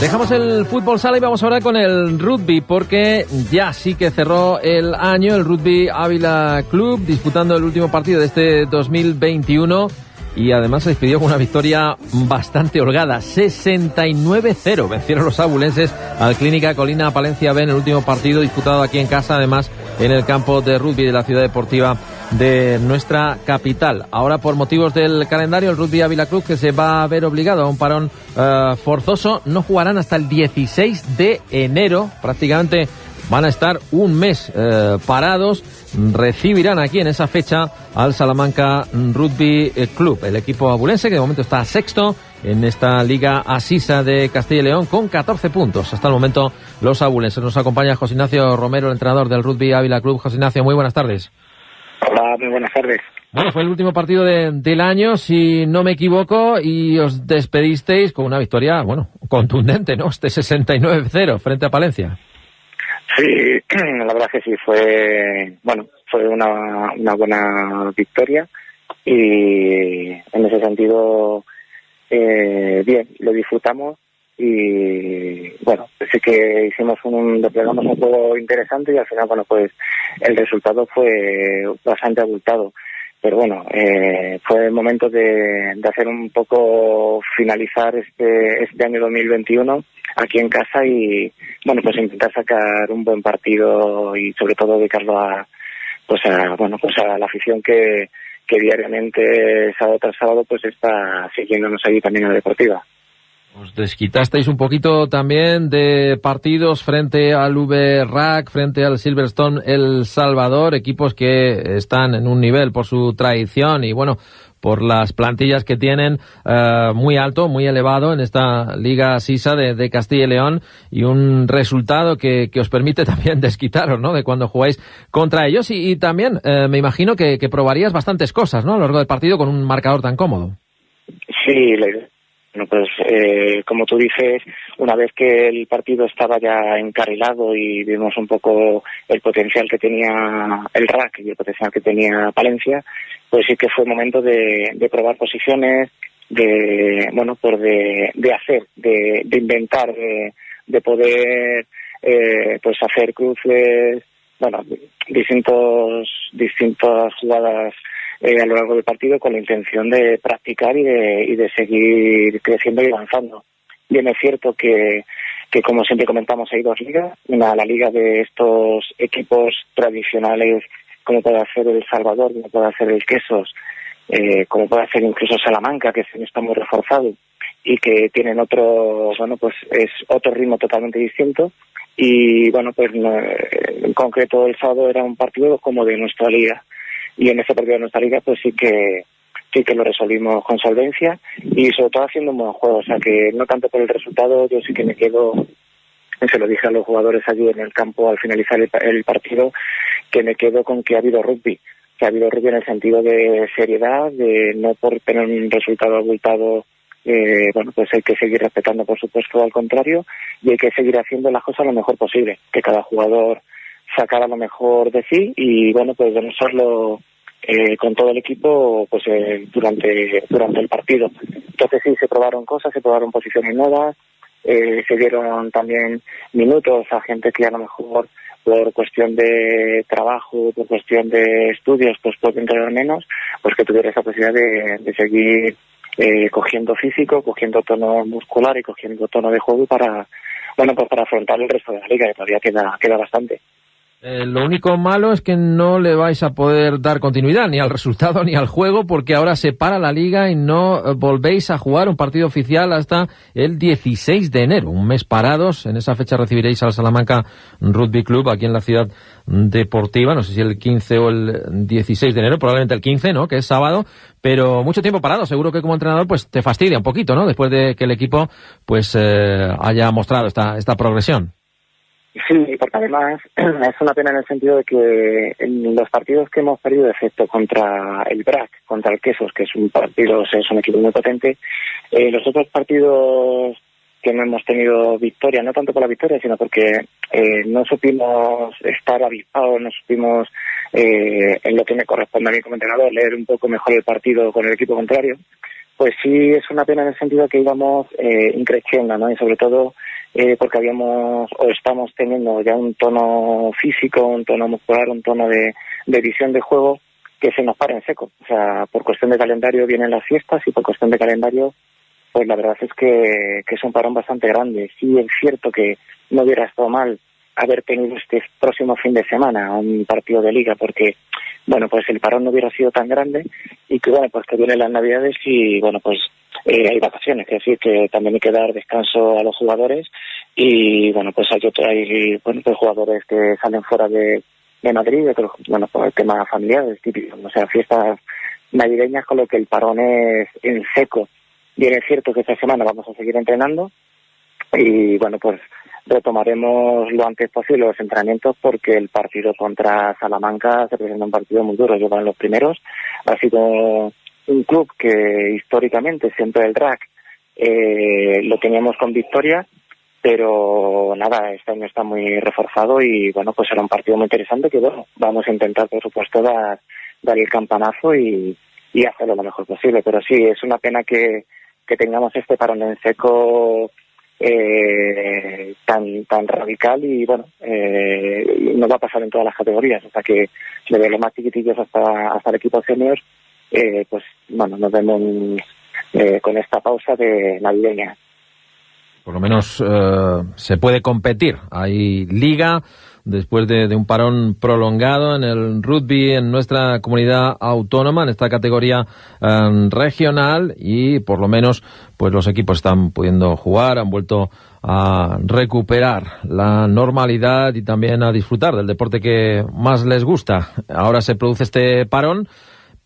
Dejamos el fútbol sala y vamos ahora con el rugby porque ya sí que cerró el año el Rugby Ávila Club disputando el último partido de este 2021 y además se despidió con una victoria bastante holgada, 69-0. Vencieron los abulenses al Clínica Colina Palencia B en el último partido disputado aquí en casa, además en el campo de rugby de la ciudad deportiva de nuestra capital. Ahora, por motivos del calendario, el Rugby Ávila Club, que se va a ver obligado a un parón uh, forzoso, no jugarán hasta el 16 de enero. Prácticamente van a estar un mes uh, parados. Recibirán aquí en esa fecha al Salamanca Rugby Club, el equipo abulense que de momento está sexto en esta Liga Asisa de Castilla y León con 14 puntos. Hasta el momento los abulenses. Nos acompaña José Ignacio Romero, el entrenador del Rugby Ávila Club. José Ignacio, muy buenas tardes. Hola, muy buenas tardes. Bueno, fue el último partido de, del año, si no me equivoco, y os despedisteis con una victoria, bueno, contundente, ¿no? Este 69-0 frente a Palencia. Sí, la verdad que sí, fue, bueno, fue una, una buena victoria y en ese sentido, eh, bien, lo disfrutamos y bueno, sí que hicimos un, desplegamos un juego interesante y al final, bueno, pues el resultado fue bastante abultado. Pero bueno, eh, fue el momento de, de hacer un poco finalizar este, este año 2021 aquí en casa y bueno, pues intentar sacar un buen partido y sobre todo dedicarlo a, pues a, bueno, pues a la afición que, que diariamente, sábado tras sábado, pues está siguiéndonos allí también en la deportiva. Desquitasteis un poquito también de partidos frente al VRAC, frente al Silverstone El Salvador, equipos que están en un nivel por su tradición y bueno, por las plantillas que tienen uh, muy alto, muy elevado en esta Liga Sisa de, Castilla y León y un resultado que, que, os permite también desquitaros, ¿no? De cuando jugáis contra ellos y, y también uh, me imagino que, que, probarías bastantes cosas, ¿no? A lo largo del partido con un marcador tan cómodo. Sí, la bueno, pues eh, como tú dices, una vez que el partido estaba ya encarrilado y vimos un poco el potencial que tenía el RAC y el potencial que tenía Palencia, pues sí que fue momento de, probar posiciones, de, bueno, pues de, hacer, de, de inventar, de, de poder, eh, pues hacer cruces, bueno, distintos, distintas jugadas eh, a lo largo del partido con la intención de practicar y de, y de seguir creciendo y avanzando. Bien es cierto que, que, como siempre comentamos, hay dos ligas. Una, la liga de estos equipos tradicionales, como puede hacer El Salvador, como puede hacer el Quesos, eh, como puede hacer incluso Salamanca, que está muy reforzado y que tienen otro, bueno, pues es otro ritmo totalmente distinto. Y bueno, pues en concreto el sábado era un partido como de nuestra liga y en ese partido de nuestra liga pues sí que sí que lo resolvimos con solvencia y sobre todo haciendo un buen juego, o sea que no tanto por el resultado, yo sí que me quedo, se lo dije a los jugadores allí en el campo al finalizar el, el partido, que me quedo con que ha habido rugby, que ha habido rugby en el sentido de seriedad, de no por tener un resultado abultado eh, bueno, pues hay que seguir respetando, por supuesto, al contrario, y hay que seguir haciendo las cosas lo mejor posible, que cada jugador sacara lo mejor de sí y, bueno, pues demostrarlo eh, con todo el equipo pues eh, durante durante el partido. Entonces sí, se probaron cosas, se probaron posiciones nuevas, eh, se dieron también minutos a gente que a lo mejor por cuestión de trabajo, por cuestión de estudios, pues puede entrenar menos, pues que tuviera esa posibilidad de, de seguir eh, cogiendo físico, cogiendo tono muscular y cogiendo tono de juego para, bueno, pues para afrontar el resto de la liga, que todavía queda, queda bastante. Eh, lo único malo es que no le vais a poder dar continuidad ni al resultado ni al juego porque ahora se para la liga y no eh, volvéis a jugar un partido oficial hasta el 16 de enero, un mes parados. En esa fecha recibiréis al Salamanca Rugby Club aquí en la ciudad deportiva, no sé si el 15 o el 16 de enero, probablemente el 15, ¿no? Que es sábado, pero mucho tiempo parado. Seguro que como entrenador pues te fastidia un poquito, ¿no? Después de que el equipo pues eh, haya mostrado esta, esta progresión. Sí, porque además es una pena en el sentido de que en los partidos que hemos perdido, efecto contra el BRAC, contra el Quesos, que es un partido, es un equipo muy potente, eh, los otros partidos que no hemos tenido victoria, no tanto por la victoria, sino porque eh, no supimos estar avispados, no supimos, eh, en lo que me corresponde a mí como entrenador, leer un poco mejor el partido con el equipo contrario, pues sí es una pena en el sentido que íbamos eh, increciendo, ¿no? Y sobre todo eh, porque habíamos o estamos teniendo ya un tono físico, un tono muscular, un tono de, visión de juego que se nos para en seco. O sea, por cuestión de calendario vienen las fiestas y por cuestión de calendario, pues la verdad es que, que es un parón bastante grande. Sí es cierto que no hubiera estado mal haber tenido este próximo fin de semana un partido de liga porque bueno pues el parón no hubiera sido tan grande y que bueno pues que vienen las navidades y bueno pues eh, hay vacaciones es decir que también hay que dar descanso a los jugadores y bueno pues hay otro, pues jugadores que salen fuera de, de Madrid otros bueno por el tema familiar es típico o sea fiestas navideñas con lo que el parón es en seco bien es cierto que esta semana vamos a seguir entrenando y bueno pues retomaremos lo antes posible los entrenamientos porque el partido contra Salamanca se presenta un partido muy duro. Llevan los primeros. Ha sido un club que históricamente, siempre el RAC, eh, lo teníamos con victoria, pero nada, este año está muy reforzado y bueno, pues será un partido muy interesante que bueno, vamos a intentar por supuesto dar, dar el campanazo y, y hacerlo lo mejor posible. Pero sí, es una pena que, que tengamos este parón en seco eh, tan tan radical y bueno eh, no va a pasar en todas las categorías sea que desde los más chiquitillos hasta hasta el equipo senior eh, pues bueno nos vemos eh, con esta pausa de navideña por lo menos eh, se puede competir hay liga después de, un parón prolongado en el rugby en nuestra comunidad autónoma, en esta categoría um, regional y por lo menos pues los equipos están pudiendo jugar, han vuelto a recuperar la normalidad y también a disfrutar del deporte que más les gusta. Ahora se produce este parón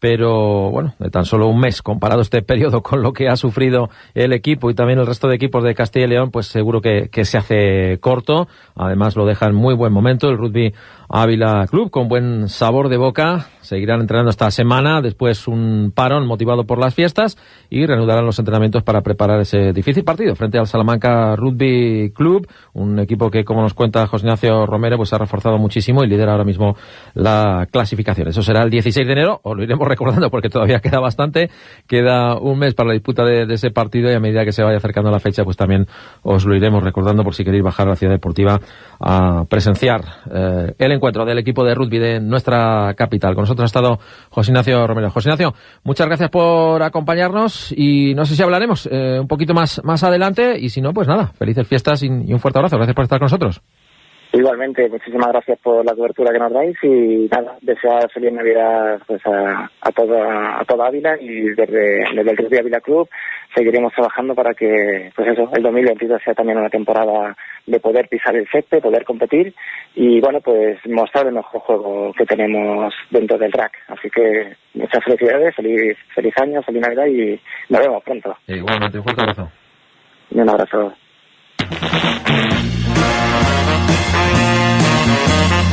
pero bueno, de tan solo un mes comparado este periodo con lo que ha sufrido el equipo y también el resto de equipos de Castilla y León, pues seguro que, que se hace corto. Además lo deja en muy buen momento el rugby Ávila Club con buen sabor de boca. Seguirán entrenando esta semana, después un parón motivado por las fiestas y reanudarán los entrenamientos para preparar ese difícil partido frente al Salamanca Rugby Club, un equipo que, como nos cuenta José Ignacio Romero, pues ha reforzado muchísimo y lidera ahora mismo la clasificación. Eso será el 16 de enero, os lo iremos recordando porque todavía queda bastante, queda un mes para la disputa de, ese partido y a medida que se vaya acercando la fecha, pues también os lo iremos recordando por si queréis bajar a la ciudad deportiva a presenciar eh, el encuentro del equipo de rugby de nuestra capital. Con nosotros ha estado José Ignacio Romero. José Ignacio, muchas gracias por acompañarnos y no sé si hablaremos eh, un poquito más, más adelante y si no, pues nada, felices fiestas y un fuerte abrazo. Gracias por estar con nosotros. Igualmente, muchísimas gracias por la cobertura que nos dais y nada, desear feliz Navidad pues, a, a, toda, a toda Ávila y desde, desde el Rugby Ávila Club seguiremos trabajando para que pues eso, el 2022 sea también una temporada de poder pisar el césped, poder competir y bueno, pues mostrar el mejor juego que tenemos dentro del rack. Así que muchas felicidades, feliz, feliz año, feliz Navidad y nos vemos pronto. Igualmente, un fuerte abrazo. Y un abrazo. Thank you.